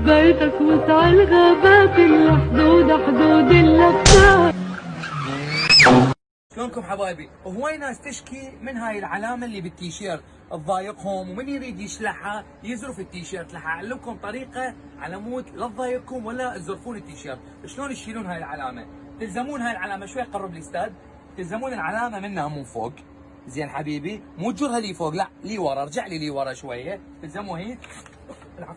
حبيتك وسع الغابات اللي حدود حدود اللفات شلونكم حبايبي؟ هواي ناس تشكي من هاي العلامة اللي بالتيشيرت. تضايقهم ومن يريد يشلحها يزرف التيشيرت. راح أعلمكم طريقة على مود لا تضايقكم ولا تزرفون التيشيرت، شلون تشيلون هاي العلامة؟ تلزمون هاي العلامة شوي قرب الأستاذ. تلزمون العلامة منها من فوق. زين حبيبي مو تجرها لي فوق لا لي ورا. ارجع لي لي ورا شوية. تلزموها هي العب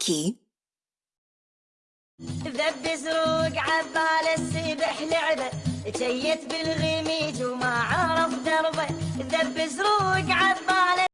لايكي ذب زروق عبال السبح لعبه تيت بالغميج وما عرف دربه. ذب زروق